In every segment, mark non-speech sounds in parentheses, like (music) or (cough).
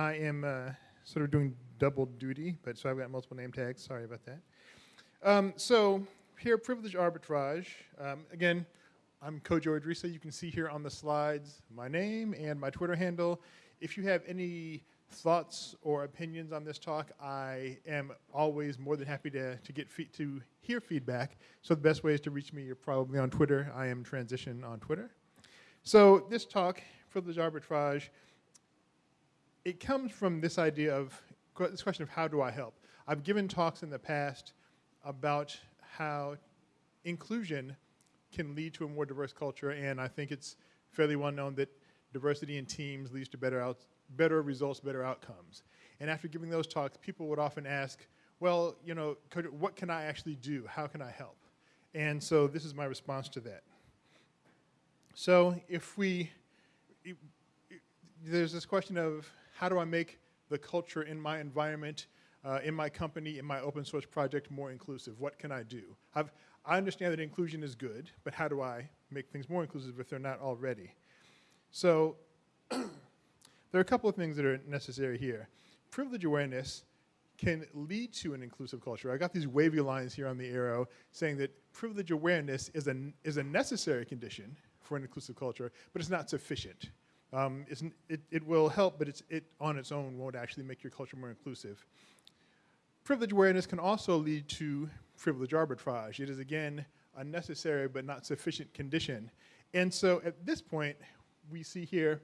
I am uh, sort of doing double duty, but so I've got multiple name tags. Sorry about that. Um, so here, privilege arbitrage. Um, again, I'm Kojo Idrissa. You can see here on the slides my name and my Twitter handle. If you have any thoughts or opinions on this talk, I am always more than happy to, to get to hear feedback. So the best way is to reach me. You're probably on Twitter. I am Transition on Twitter. So this talk, privilege arbitrage, it comes from this idea of this question of how do I help. I've given talks in the past about how inclusion can lead to a more diverse culture, and I think it's fairly well known that diversity in teams leads to better, out, better results, better outcomes. And after giving those talks, people would often ask, well, you know, could, what can I actually do? How can I help? And so this is my response to that. So if we, it, it, there's this question of how do I make the culture in my environment, uh, in my company, in my open source project more inclusive? What can I do? I've, I understand that inclusion is good, but how do I make things more inclusive if they're not already? So (clears throat) there are a couple of things that are necessary here. Privilege awareness can lead to an inclusive culture. I got these wavy lines here on the arrow saying that privilege awareness is a, is a necessary condition for an inclusive culture, but it's not sufficient. Um, it, it will help, but it's, it on its own won't actually make your culture more inclusive. Privilege awareness can also lead to privilege arbitrage. It is, again, a necessary but not sufficient condition. And so at this point, we see here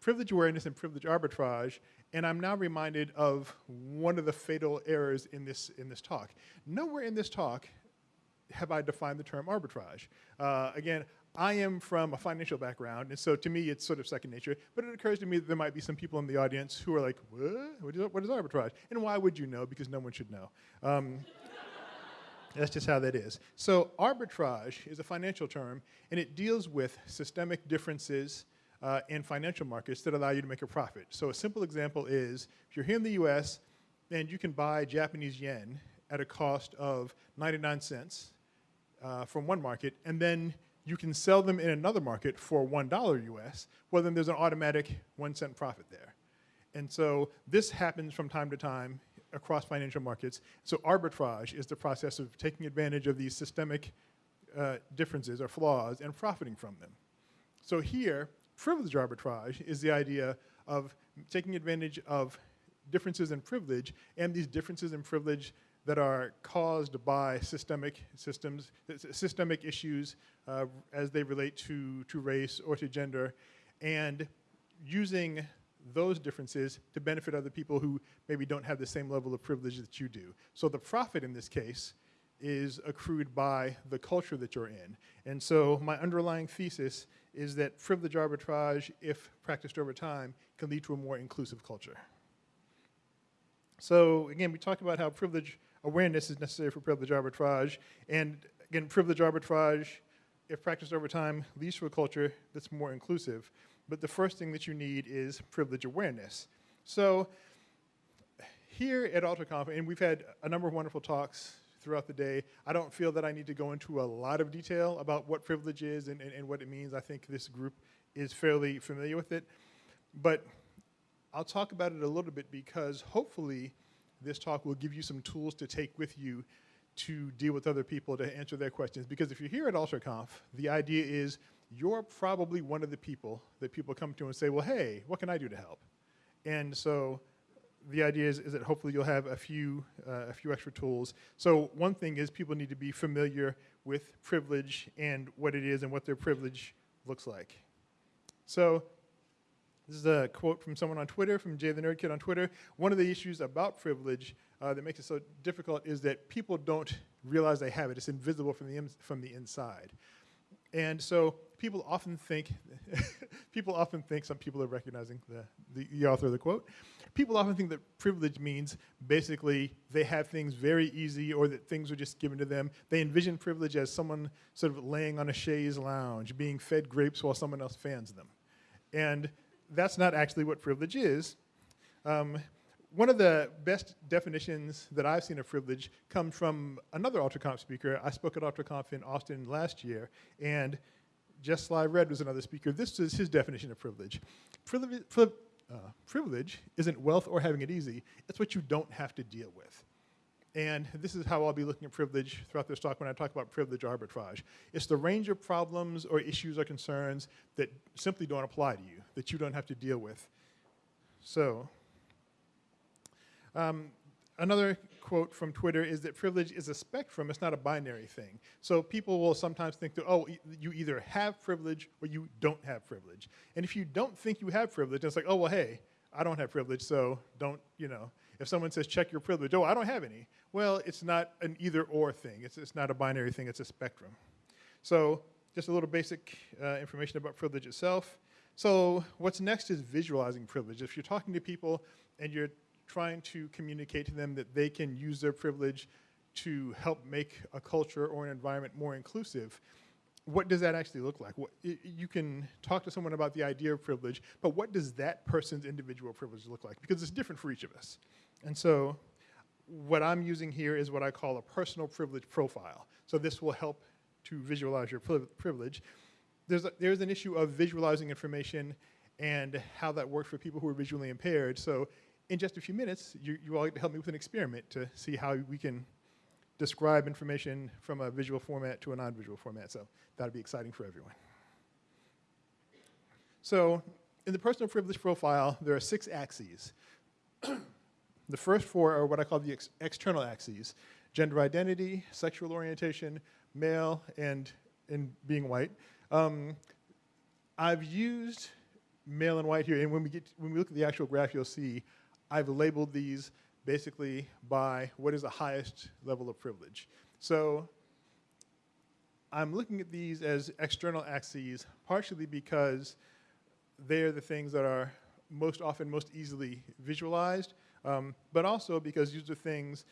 privilege awareness and privilege arbitrage, and I'm now reminded of one of the fatal errors in this, in this talk. Nowhere in this talk have I defined the term arbitrage. Uh, again, I am from a financial background, and so to me it's sort of second nature, but it occurs to me that there might be some people in the audience who are like, what? What is, arbitrage? And why would you know? Because no one should know. Um, (laughs) that's just how that is. So arbitrage is a financial term, and it deals with systemic differences uh, in financial markets that allow you to make a profit. So a simple example is, if you're here in the US, and you can buy Japanese yen at a cost of 99 cents uh, from one market, and then you can sell them in another market for $1 US, well then there's an automatic one cent profit there. And so this happens from time to time across financial markets. So arbitrage is the process of taking advantage of these systemic uh, differences or flaws and profiting from them. So here, privilege arbitrage is the idea of taking advantage of differences in privilege and these differences in privilege that are caused by systemic systems, systemic issues uh, as they relate to, to race or to gender, and using those differences to benefit other people who maybe don't have the same level of privilege that you do. So the profit in this case is accrued by the culture that you're in. And so my underlying thesis is that privilege arbitrage, if practiced over time, can lead to a more inclusive culture. So again, we talked about how privilege awareness is necessary for privilege arbitrage. And again, privilege arbitrage, if practiced over time, leads to a culture that's more inclusive. But the first thing that you need is privilege awareness. So here at AlterConf, and we've had a number of wonderful talks throughout the day. I don't feel that I need to go into a lot of detail about what privilege is and, and, and what it means. I think this group is fairly familiar with it. But I'll talk about it a little bit because hopefully this talk will give you some tools to take with you to deal with other people to answer their questions. Because if you're here at AlterConf, the idea is you're probably one of the people that people come to and say, well, hey, what can I do to help? And so the idea is, is that hopefully you'll have a few, uh, a few extra tools. So one thing is people need to be familiar with privilege and what it is and what their privilege looks like. So this is a quote from someone on Twitter, from Jay the Nerd Kid on Twitter. One of the issues about privilege uh, that makes it so difficult is that people don't realize they have it. It's invisible from the, from the inside. And so people often think, (laughs) people often think, some people are recognizing the, the, the, author of the quote, people often think that privilege means basically they have things very easy or that things are just given to them. They envision privilege as someone sort of laying on a chaise lounge, being fed grapes while someone else fans them. And that's not actually what privilege is. Um, one of the best definitions that I've seen of privilege comes from another AlterConf speaker. I spoke at AlterConf in Austin last year, and Jess Sly Red was another speaker. This is his definition of privilege. Privilege, uh, privilege isn't wealth or having it easy, it's what you don't have to deal with. And this is how I'll be looking at privilege throughout this talk when I talk about privilege arbitrage. It's the range of problems or issues or concerns that simply don't apply to you, that you don't have to deal with. So, um, another quote from Twitter is that privilege is a spectrum, it's not a binary thing. So people will sometimes think that, oh, e you either have privilege or you don't have privilege. And if you don't think you have privilege, it's like, oh, well, hey, I don't have privilege, so don't, you know, if someone says check your privilege, oh, I don't have any. Well, it's not an either or thing. It's, it's not a binary thing, it's a spectrum. So just a little basic uh, information about privilege itself. So what's next is visualizing privilege. If you're talking to people and you're trying to communicate to them that they can use their privilege to help make a culture or an environment more inclusive, what does that actually look like? What, you can talk to someone about the idea of privilege, but what does that person's individual privilege look like? Because it's different for each of us. And so what I'm using here is what I call a personal privilege profile. So this will help to visualize your privilege. There's, a, there's an issue of visualizing information and how that works for people who are visually impaired. So in just a few minutes, you, you all get to help me with an experiment to see how we can describe information from a visual format to a non-visual format. So that'll be exciting for everyone. So in the personal privilege profile, there are six axes. (clears throat) the first four are what I call the ex external axes, gender identity, sexual orientation, male, and, and being white. Um, I've used male and white here, and when we, get, when we look at the actual graph, you'll see I've labeled these basically by what is the highest level of privilege. So I'm looking at these as external axes partially because they're the things that are most often most easily visualized, um, but also because these are things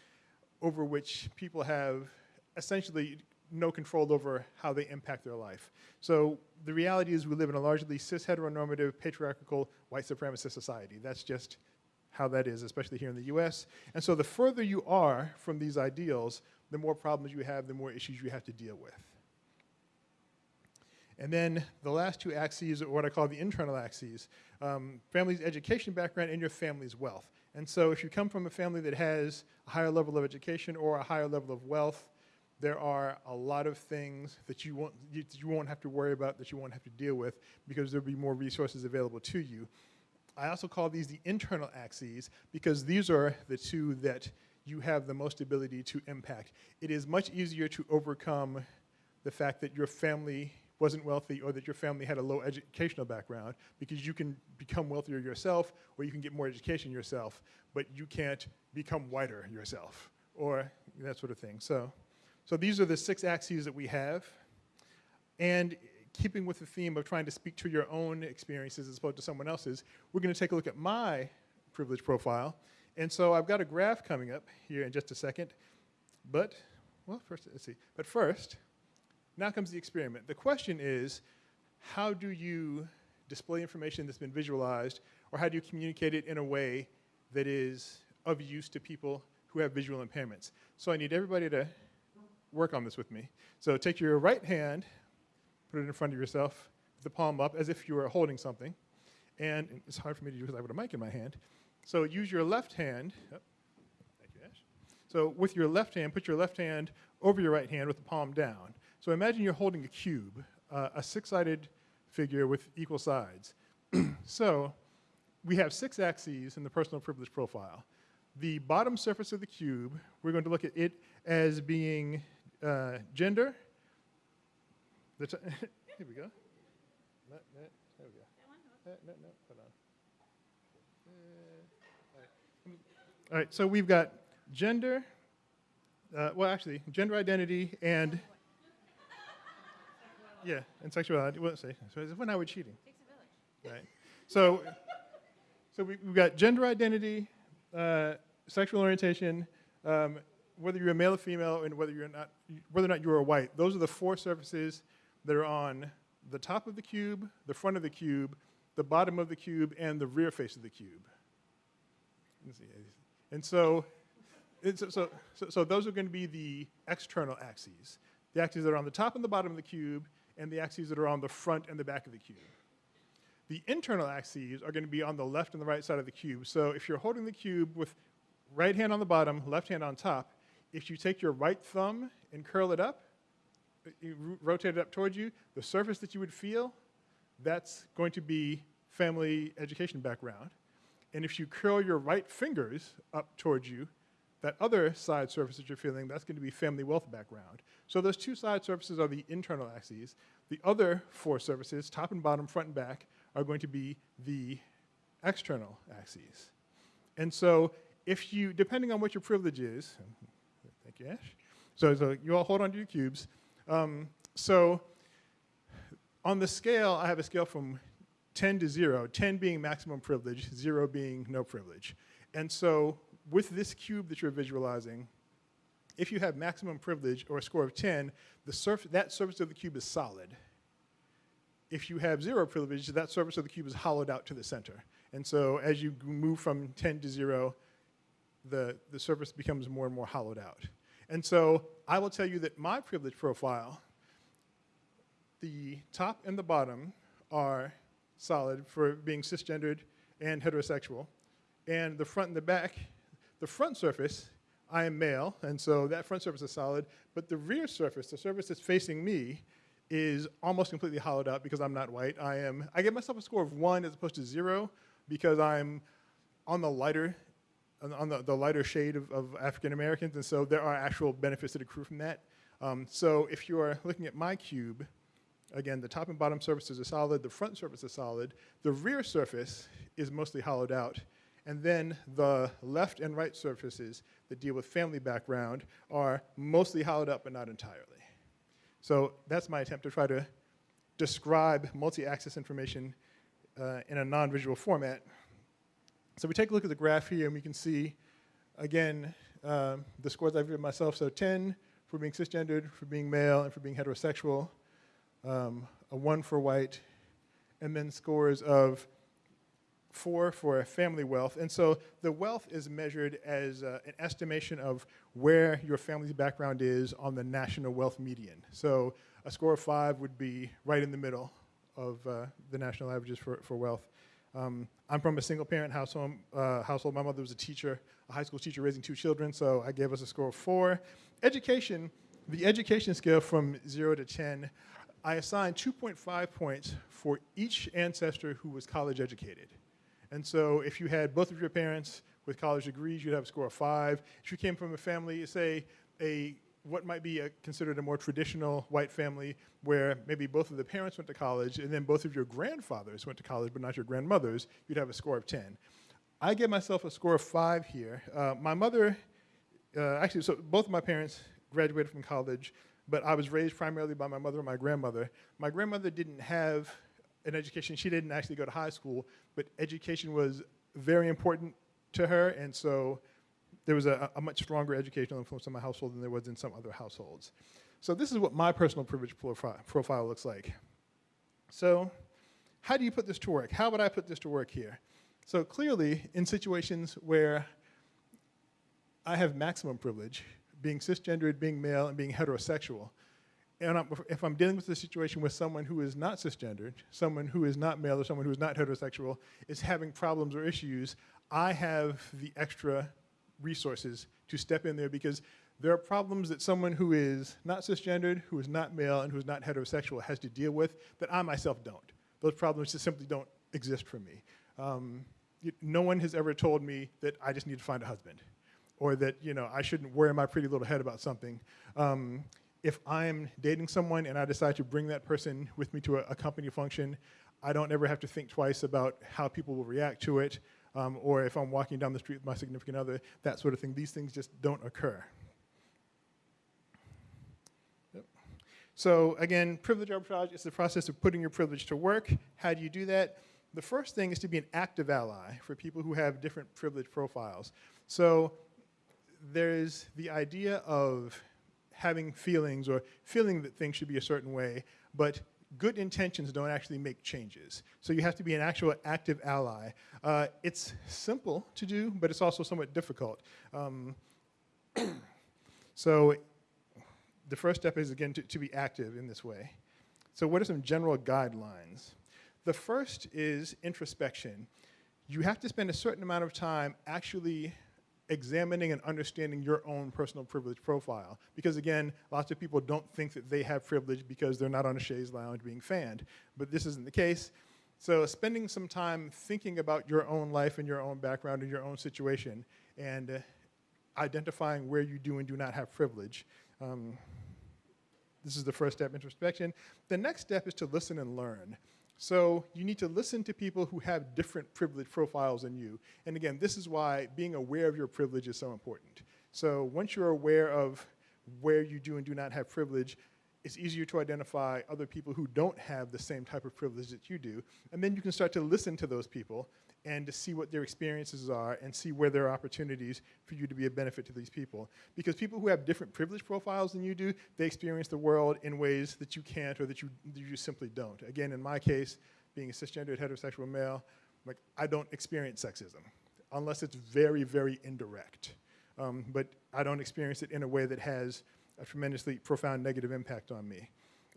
over which people have essentially no control over how they impact their life. So the reality is we live in a largely cis heteronormative patriarchal white supremacist society. That's just how that is, especially here in the US. And so the further you are from these ideals, the more problems you have, the more issues you have to deal with. And then the last two axes are what I call the internal axes, um, family's education background and your family's wealth. And so if you come from a family that has a higher level of education or a higher level of wealth, there are a lot of things that you won't, you, you won't have to worry about, that you won't have to deal with, because there'll be more resources available to you. I also call these the internal axes because these are the two that you have the most ability to impact. It is much easier to overcome the fact that your family wasn't wealthy or that your family had a low educational background because you can become wealthier yourself or you can get more education yourself, but you can't become whiter yourself or that sort of thing. So, so these are the six axes that we have. And keeping with the theme of trying to speak to your own experiences as opposed to someone else's, we're going to take a look at my privilege profile. And so I've got a graph coming up here in just a second. But, well, first, let's see. But first, now comes the experiment. The question is, how do you display information that's been visualized, or how do you communicate it in a way that is of use to people who have visual impairments? So I need everybody to work on this with me. So take your right hand, put it in front of yourself, the palm up as if you were holding something. And it's hard for me to do because I have a mic in my hand. So use your left hand. Oh, thank you, Ash. So with your left hand, put your left hand over your right hand with the palm down. So imagine you're holding a cube, uh, a six-sided figure with equal sides. (clears throat) so we have six axes in the personal privilege profile. The bottom surface of the cube, we're going to look at it as being uh, gender, the (laughs) here we go. No, no, there we go. No, no, no, hold on. Uh, all, right. all right, so we've got gender, uh, well, actually, gender identity and, yeah, and sexuality. Well, say, so when are we cheating? Right. So, so we, have got gender identity, uh, sexual orientation, um, whether you're a male or female, and whether you're not, whether or not you're a white. Those are the four surfaces that are on the top of the cube, the front of the cube, the bottom of the cube, and the rear face of the cube. And so, so, so, so, those are going to be the external axes. The axes that are on the top and the bottom of the cube, and the axes that are on the front and the back of the cube. The internal axes are going to be on the left and the right side of the cube. So if you're holding the cube with right hand on the bottom, left hand on top, if you take your right thumb and curl it up, you rotate it up towards you, the surface that you would feel, that's going to be family education background. And if you curl your right fingers up towards you, that other side surface that you're feeling, that's going to be family wealth background. So those two side surfaces are the internal axes. The other four surfaces, top and bottom, front and back, are going to be the external axes. And so if you, depending on what your privilege is, Ash. So, so you all hold on to your cubes. Um, so on the scale, I have a scale from 10 to 0, 10 being maximum privilege, 0 being no privilege. And so with this cube that you're visualizing, if you have maximum privilege or a score of 10, the surf that surface of the cube is solid. If you have zero privilege, that surface of the cube is hollowed out to the center. And so as you move from 10 to 0, the, the surface becomes more and more hollowed out. And so I will tell you that my privilege profile, the top and the bottom are solid for being cisgendered and heterosexual. And the front and the back, the front surface, I am male, and so that front surface is solid, but the rear surface, the surface that's facing me, is almost completely hollowed out because I'm not white. I am, I give myself a score of one as opposed to zero because I'm on the lighter, on the, the lighter shade of, of African Americans, and so there are actual benefits that accrue from that. Um, so if you are looking at my cube, Again, the top and bottom surfaces are solid, the front surface is solid, the rear surface is mostly hollowed out, and then the left and right surfaces that deal with family background are mostly hollowed out but not entirely. So that's my attempt to try to describe multi-axis information uh, in a non-visual format. So we take a look at the graph here and we can see, again, uh, the scores I've given myself. So 10 for being cisgendered, for being male, and for being heterosexual um, a one for white, and then scores of four for family wealth. And so the wealth is measured as uh, an estimation of where your family's background is on the national wealth median. So a score of five would be right in the middle of uh, the national averages for, for wealth. Um, I'm from a single parent household, uh, household. My mother was a teacher, a high school teacher raising two children, so I gave us a score of four. Education, the education scale from zero to 10, I assigned 2.5 points for each ancestor who was college educated. And so if you had both of your parents with college degrees, you'd have a score of five. If you came from a family, say, a what might be a, considered a more traditional white family where maybe both of the parents went to college and then both of your grandfathers went to college but not your grandmothers, you'd have a score of 10. I gave myself a score of five here. Uh, my mother, uh, actually, so both of my parents graduated from college but I was raised primarily by my mother and my grandmother. My grandmother didn't have an education. She didn't actually go to high school, but education was very important to her, and so there was a, a much stronger educational influence in my household than there was in some other households. So this is what my personal privilege profile, profile looks like. So how do you put this to work? How would I put this to work here? So clearly, in situations where I have maximum privilege, being cisgendered, being male, and being heterosexual. And I'm, if I'm dealing with a situation with someone who is not cisgendered, someone who is not male or someone who is not heterosexual, is having problems or issues, I have the extra resources to step in there because there are problems that someone who is not cisgendered, who is not male, and who is not heterosexual has to deal with that I myself don't. Those problems just simply don't exist for me. Um, no one has ever told me that I just need to find a husband or that you know I shouldn't worry my pretty little head about something. Um, if I'm dating someone and I decide to bring that person with me to a, a, company function, I don't ever have to think twice about how people will react to it, um, or if I'm walking down the street with my significant other, that sort of thing. These things just don't occur. Yep. So again, privilege arbitrage is the process of putting your privilege to work. How do you do that? The first thing is to be an active ally for people who have different privilege profiles. So there's the idea of having feelings or feeling that things should be a certain way, but good intentions don't actually make changes. So you have to be an actual active ally. Uh, it's simple to do, but it's also somewhat difficult. Um, (clears throat) so the first step is, again, to, to be active in this way. So what are some general guidelines? The first is introspection. You have to spend a certain amount of time actually examining and understanding your own personal privilege profile. Because again, lots of people don't think that they have privilege because they're not on a chaise lounge being fanned. But this isn't the case. So spending some time thinking about your own life and your own background and your own situation and uh, identifying where you do and do not have privilege. Um, this is the first step, introspection. The next step is to listen and learn. So you need to listen to people who have different privilege profiles than you. And again, this is why being aware of your privilege is so important. So once you're aware of where you do and do not have privilege, it's easier to identify other people who don't have the same type of privilege that you do. And then you can start to listen to those people and to see what their experiences are and see where there are opportunities for you to be a benefit to these people. Because people who have different privilege profiles than you do, they experience the world in ways that you can't or that you, that you simply don't. Again, in my case, being a cisgendered heterosexual male, like I don't experience sexism unless it's very, very indirect. Um, but I don't experience it in a way that has a tremendously profound negative impact on me.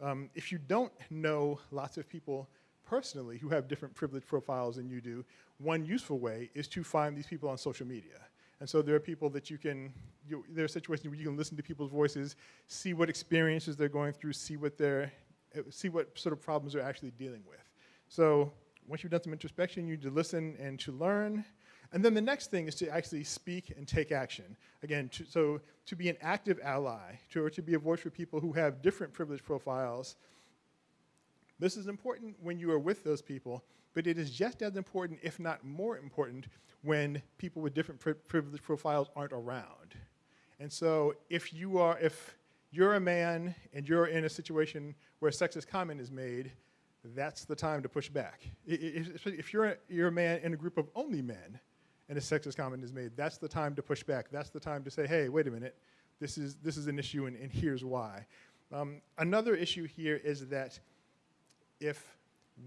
Um, if you don't know lots of people personally who have different privilege profiles than you do, one useful way is to find these people on social media. And so there are people that you can, you, there are situations where you can listen to people's voices, see what experiences they're going through, see what they're, see what sort of problems they're actually dealing with. So once you've done some introspection, you need to listen and to learn, and then the next thing is to actually speak and take action. Again, to, so to be an active ally, to, or to be a voice for people who have different privilege profiles. This is important when you are with those people, but it is just as important, if not more important, when people with different pri privilege profiles aren't around. And so if you are, if you're a man and you're in a situation where a sexist comment is made, that's the time to push back. If you're a, you're a man in a group of only men, and a sexist comment is made, that's the time to push back. That's the time to say, hey, wait a minute, this is, this is an issue and, and here's why. Um, another issue here is that if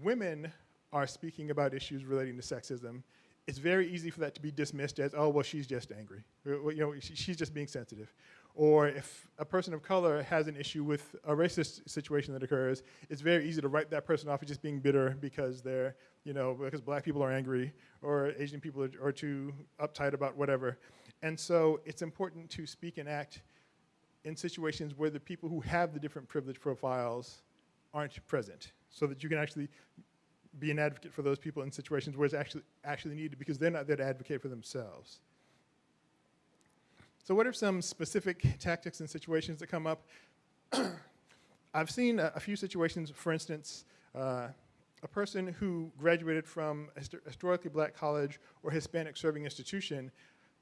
women are speaking about issues relating to sexism, it's very easy for that to be dismissed as, oh, well, she's just angry. Uh, or, you know, she's just being sensitive. Or if a person of color has an issue with a racist situation that occurs, it's very easy to write that person off as just being bitter because they're, you know, because black people are angry or Asian people are, are too uptight about whatever. And so it's important to speak and act in situations where the people who have the different privilege profiles aren't present so that you can actually be an advocate for those people in situations where it's actually, actually needed because they're not there to advocate for themselves. So what are some specific tactics and situations that come up? (clears throat) I've seen a, a, few situations, for instance, uh, a person who graduated from a historically black college or Hispanic serving institution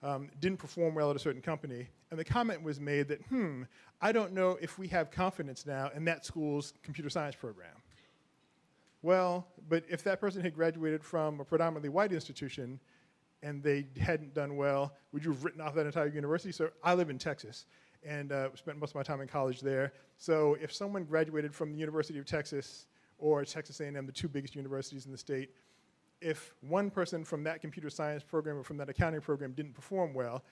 um, didn't perform well at a certain company. And the comment was made that, hmm, I don't know if we have confidence now in that school's computer science program. Well, but if that person had graduated from a predominantly white institution, and they hadn't done well, would you have written off that entire university? So I live in Texas and uh, spent most of my time in college there. So if someone graduated from the University of Texas or Texas A&M, the two biggest universities in the state, if one person from that computer science program or from that accounting program didn't perform well,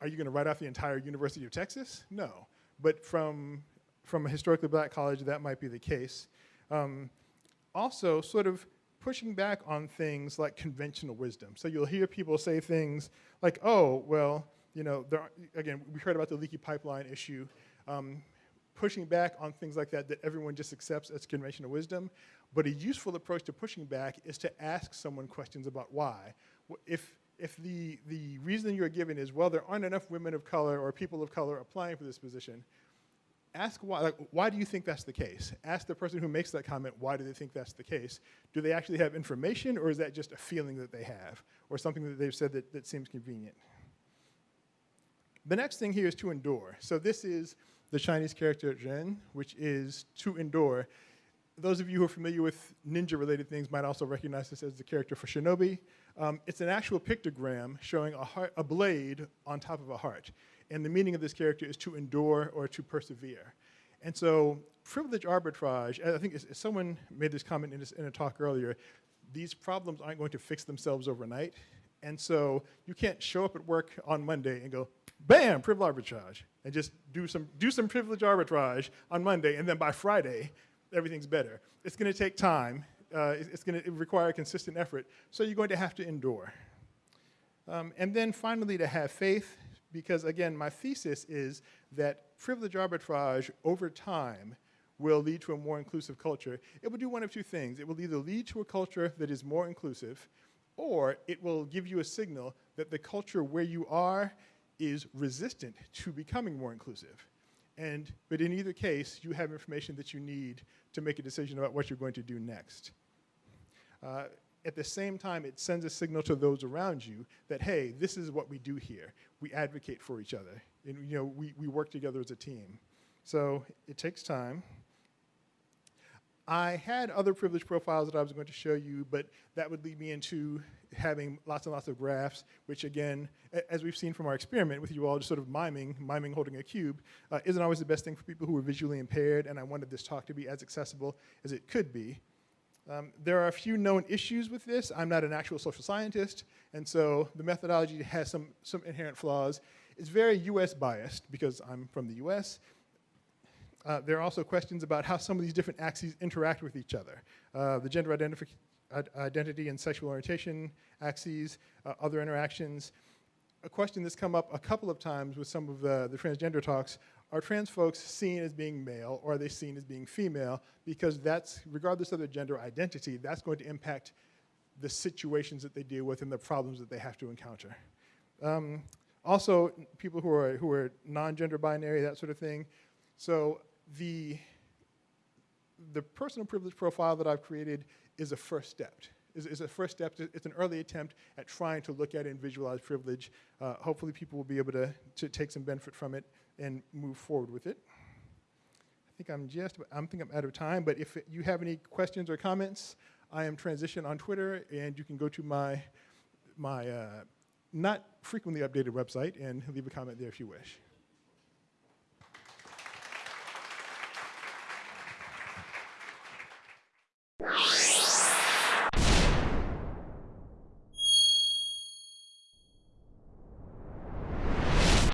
are you going to write off the entire University of Texas? No. But from, from a historically black college, that might be the case. Um, also, sort of pushing back on things like conventional wisdom. So you'll hear people say things like, oh, well, you know, there, again, we heard about the leaky pipeline issue, um, pushing back on things like that that everyone just accepts as conventional wisdom. But a useful approach to pushing back is to ask someone questions about why. If, if the, the reason you're given is, well, there aren't enough women of color or people of color applying for this position, ask why, like, why do you think that's the case? Ask the person who makes that comment, why do they think that's the case? Do they actually have information or is that just a feeling that they have or something that they've said that, that seems convenient? The next thing here is to endure. So this is the Chinese character Zhen, which is to endure. Those of you who are familiar with ninja-related things might also recognize this as the character for Shinobi. Um, it's an actual pictogram showing a, heart, a blade on top of a heart. And the meaning of this character is to endure or to persevere. And so privilege arbitrage, I think someone made this comment in, this, in a talk earlier, these problems aren't going to fix themselves overnight. And so you can't show up at work on Monday and go, bam, privilege arbitrage, and just do some, do some privilege arbitrage on Monday, and then by Friday, everything's better. It's gonna take time. Uh, it's, going to require consistent effort. So you're going to have to endure. Um, and then finally, to have faith, because again, my thesis is that privilege arbitrage over time will lead to a more inclusive culture. It will do one of two things. It will either lead to a culture that is more inclusive, or it will give you a signal that the culture where you are is resistant to becoming more inclusive. And, but in either case, you have information that you need to make a decision about what you're going to do next. Uh, at the same time, it sends a signal to those around you that, hey, this is what we do here. We advocate for each other. And, you know, we, we work together as a team. So it takes time. I had other privilege profiles that I was going to show you, but that would lead me into having lots and lots of graphs, which again, as we've seen from our experiment with you all just sort of miming, miming holding a cube, uh, isn't always the best thing for people who are visually impaired, and I wanted this talk to be as accessible as it could be. Um, there are a few known issues with this. I'm not an actual social scientist, and so the methodology has some, some inherent flaws. It's very US biased because I'm from the US. Uh, there are also questions about how some of these different axes interact with each other. Uh, the gender identity and sexual orientation axes, uh, other interactions. A question that's come up a couple of times with some of the, the transgender talks are trans folks seen as being male or are they seen as being female? Because that's, regardless of their gender identity, that's going to impact the situations that they deal with and the problems that they have to encounter. Um, also, people who are, who are non-gender binary, that sort of thing. So the, the personal privilege profile that I've created is a first step. Is, is a first step, to, it's an early attempt at trying to look at and visualize privilege. Uh, hopefully people will be able to, to take some benefit from it and move forward with it. I think I'm just, I'm think I'm out of time, but if you have any questions or comments, I am Transition on Twitter, and you can go to my, my uh, not frequently updated website and leave a comment there if you wish.